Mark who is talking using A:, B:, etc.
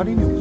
A: How do you know?